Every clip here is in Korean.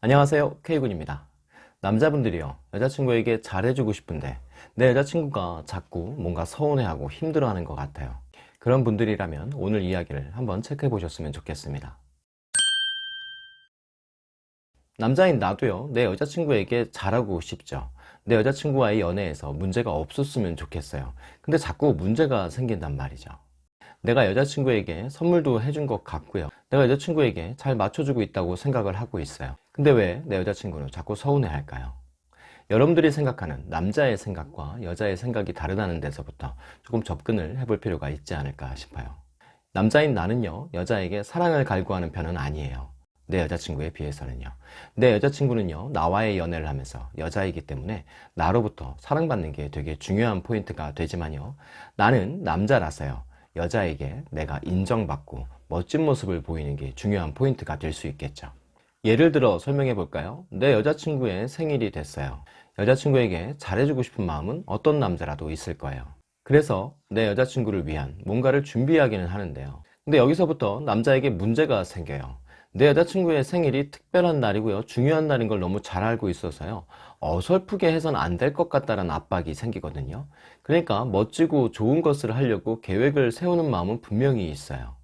안녕하세요. K군입니다. 남자분들이요. 여자친구에게 잘해주고 싶은데 내 여자친구가 자꾸 뭔가 서운해하고 힘들어하는 것 같아요. 그런 분들이라면 오늘 이야기를 한번 체크해 보셨으면 좋겠습니다. 남자인 나도요. 내 여자친구에게 잘하고 싶죠. 내 여자친구와의 연애에서 문제가 없었으면 좋겠어요. 근데 자꾸 문제가 생긴단 말이죠. 내가 여자친구에게 선물도 해준 것 같고요. 내가 여자친구에게 잘 맞춰주고 있다고 생각을 하고 있어요 근데 왜 내 여자친구는 자꾸 서운해 할까요? 여러분들이 생각하는 남자의 생각과 여자의 생각이 다르다는 데서부터 조금 접근을 해볼 필요가 있지 않을까 싶어요. 남자인 나는요 여자에게 사랑을 갈구하는 편은 아니에요. 내 여자친구에 비해서는요. 내 여자친구는요 나와의 연애를 하면서 여자이기 때문에 나로부터 사랑받는 게 되게 중요한 포인트가 되지만요. 나는 남자라서요 여자에게 내가 인정받고 멋진 모습을 보이는 게 중요한 포인트가 될 수 있겠죠 예를 들어 설명해 볼까요? 내 여자친구의 생일이 됐어요. 여자친구에게 잘해주고 싶은 마음은 어떤 남자라도 있을 거예요. 그래서 내 여자친구를 위한 뭔가를 준비하기는 하는데요. 근데 여기서부터 남자에게 문제가 생겨요. 내 여자친구의 생일이 특별한 날이고요. 중요한 날인 걸 너무 잘 알고 있어서요. 어설프게 해선 안 될 것 같다는 압박이 생기거든요. 그러니까 멋지고 좋은 것을 하려고 계획을 세우는 마음은 분명히 있어요.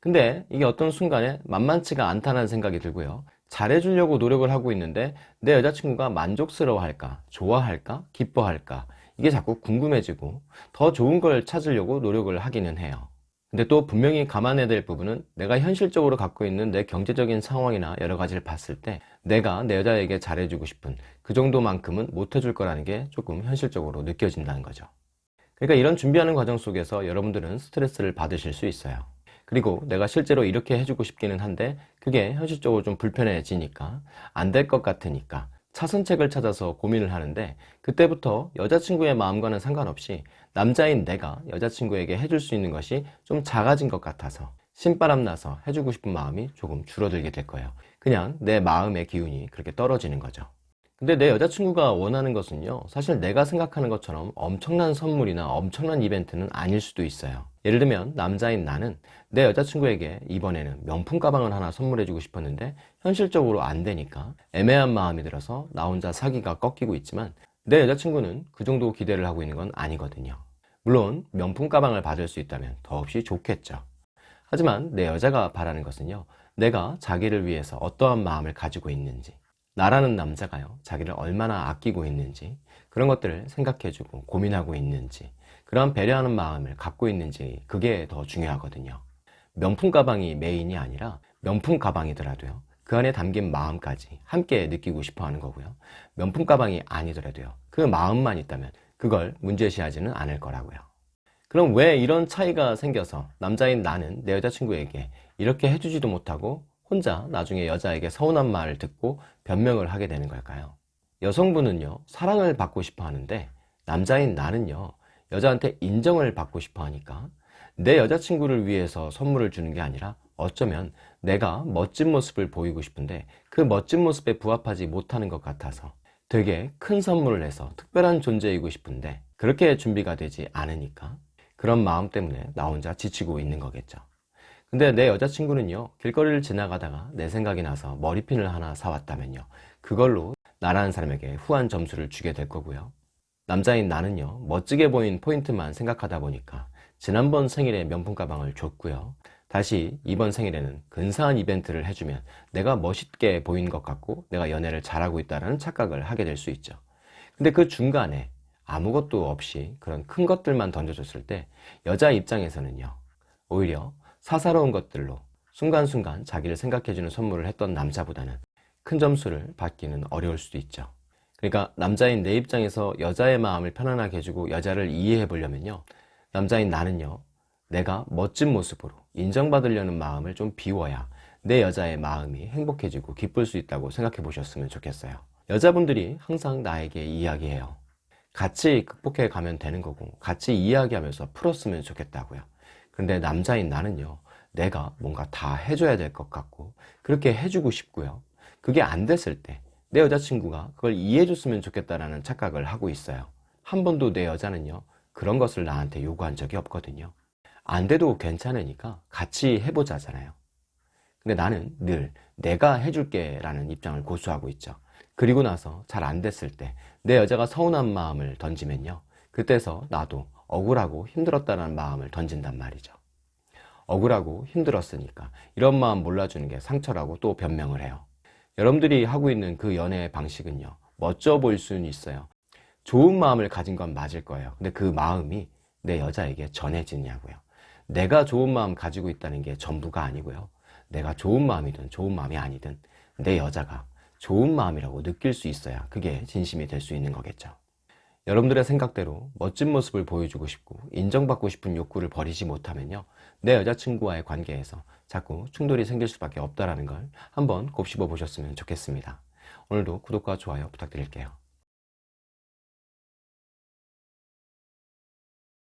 근데 이게 어떤 순간에 만만치가 않다는 생각이 들고요 잘해주려고 노력을 하고 있는데 내 여자친구가 만족스러워 할까 좋아할까 기뻐할까 이게 자꾸 궁금해지고 더 좋은 걸 찾으려고 노력을 하기는 해요. 근데 또 분명히 감안해야 될 부분은 내가 현실적으로 갖고 있는 내 경제적인 상황이나 여러 가지를 봤을 때 내가 내 여자에게 잘해주고 싶은 그 정도만큼은 못 해줄 거라는 게 조금 현실적으로 느껴진다는 거죠. 그러니까 이런 준비하는 과정 속에서 여러분들은 스트레스를 받으실 수 있어요 그리고 내가 실제로 이렇게 해주고 싶기는 한데 그게 현실적으로 좀 불편해지니까 안 될 것 같으니까 차선책을 찾아서 고민을 하는데 그때부터 여자친구의 마음과는 상관없이 남자인 내가 여자친구에게 해줄 수 있는 것이 좀 작아진 것 같아서 신바람 나서 해주고 싶은 마음이 조금 줄어들게 될 거예요. 그냥 내 마음의 기운이 그렇게 떨어지는 거죠 근데 내 여자친구가 원하는 것은요 사실 내가 생각하는 것처럼 엄청난 선물이나 엄청난 이벤트는 아닐 수도 있어요. 예를 들면 남자인 나는 내 여자친구에게 이번에는 명품 가방을 하나 선물해 주고 싶었는데 현실적으로 안 되니까 애매한 마음이 들어서 나 혼자 사기가 꺾이고 있지만 내 여자친구는 그 정도 기대를 하고 있는 건 아니거든요. 물론 명품 가방을 받을 수 있다면 더없이 좋겠죠. 하지만 내 여자가 바라는 것은요 내가 자기를 위해서 어떠한 마음을 가지고 있는지 나라는 남자가요. 자기를 얼마나 아끼고 있는지 그런 것들을 생각해주고 고민하고 있는지 그런 배려하는 마음을 갖고 있는지 그게 더 중요하거든요. 명품 가방이 메인이 아니라 명품 가방이더라도요. 그 안에 담긴 마음까지 함께 느끼고 싶어 하는 거고요. 명품 가방이 아니더라도요. 그 마음만 있다면 그걸 문제시하지는 않을 거라고요. 그럼 왜 이런 차이가 생겨서 남자인 나는 내 여자친구에게 이렇게 해주지도 못하고 혼자 나중에 여자에게 서운한 말을 듣고 변명을 하게 되는 걸까요? 여성분은요 사랑을 받고 싶어 하는데 남자인 나는요 여자한테 인정을 받고 싶어 하니까 내 여자친구를 위해서 선물을 주는 게 아니라 어쩌면 내가 멋진 모습을 보이고 싶은데 그 멋진 모습에 부합하지 못하는 것 같아서 되게 큰 선물을 해서 특별한 존재이고 싶은데 그렇게 준비가 되지 않으니까 그런 마음 때문에 나 혼자 지치고 있는 거겠죠 근데 내 여자친구는요 길거리를 지나가다가 내 생각이 나서 머리핀을 하나 사왔다면요 그걸로 나라는 사람에게 후한 점수를 주게 될 거고요. 남자인 나는요 멋지게 보인 포인트만 생각하다 보니까 지난번 생일에 명품 가방을 줬고요. 다시 이번 생일에는 근사한 이벤트를 해주면 내가 멋있게 보인 것 같고 내가 연애를 잘하고 있다는 착각을 하게 될 수 있죠. 근데 그 중간에 아무것도 없이 그런 큰 것들만 던져줬을 때 여자 입장에서는요 오히려 사사로운 것들로 순간순간 자기를 생각해주는 선물을 했던 남자보다는 큰 점수를 받기는 어려울 수도 있죠. 그러니까 남자인 내 입장에서 여자의 마음을 편안하게 해주고 여자를 이해해 보려면요. 남자인 나는요 내가 멋진 모습으로 인정받으려는 마음을 좀 비워야 내 여자의 마음이 행복해지고 기쁠 수 있다고 생각해 보셨으면 좋겠어요. 여자분들이 항상 나에게 이야기해요. 같이 극복해 가면 되는 거고 같이 이야기하면서 풀었으면 좋겠다고요 근데 남자인 나는요 내가 뭔가 다 해줘야 될 것 같고 그렇게 해주고 싶고요 그게 안 됐을 때 내 여자친구가 그걸 이해해 줬으면 좋겠다라는 착각을 하고 있어요 한 번도 내 여자는요 그런 것을 나한테 요구한 적이 없거든요 안 돼도 괜찮으니까 같이 해보자잖아요 근데 나는 늘 내가 해줄게 라는 입장을 고수하고 있죠. 그리고 나서 잘 안 됐을 때 내 여자가 서운한 마음을 던지면요. 그때서 나도 억울하고 힘들었다는 마음을 던진단 말이죠. 억울하고 힘들었으니까 이런 마음 몰라주는 게 상처라고 또 변명을 해요. 여러분들이 하고 있는 그 연애 방식은요. 멋져 보일 수는 있어요. 좋은 마음을 가진 건 맞을 거예요. 근데 그 마음이 내 여자에게 전해지냐고요. 내가 좋은 마음 가지고 있다는 게 전부가 아니고요. 내가 좋은 마음이든 좋은 마음이 아니든 내 여자가 좋은 마음이라고 느낄 수 있어야 그게 진심이 될 수 있는 거겠죠. 여러분들의 생각대로 멋진 모습을 보여주고 싶고 인정받고 싶은 욕구를 버리지 못하면요. 내 여자친구와의 관계에서 자꾸 충돌이 생길 수밖에 없다는 걸 한번 곱씹어 보셨으면 좋겠습니다. 오늘도 구독과 좋아요 부탁드릴게요.